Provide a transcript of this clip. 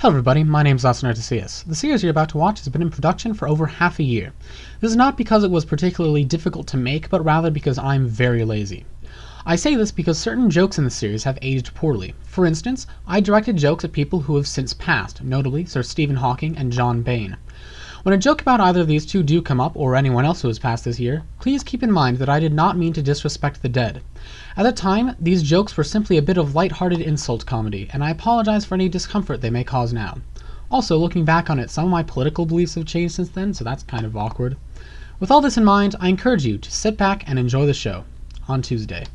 Hello everybody, my name is Austin Artesius. The series you're about to watch has been in production for over half a year. This is not because it was particularly difficult to make, but rather because I'm very lazy. I say this because certain jokes in the series have aged poorly. For instance, I directed jokes at people who have since passed, notably Sir Stephen Hawking and John Bain. When a joke about either of these two do come up, or anyone else who has passed this year, please keep in mind that I did not mean to disrespect the dead. At the time, these jokes were simply a bit of light-hearted insult comedy, and I apologize for any discomfort they may cause now. Also, looking back on it, some of my political beliefs have changed since then, so that's kind of awkward. With all this in mind, I encourage you to sit back and enjoy the show. On Tuesday.